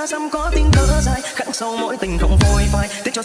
dám xăm có tiếng thở dài khẳng sâu mỗi tình không phôi phai. Tiếc cho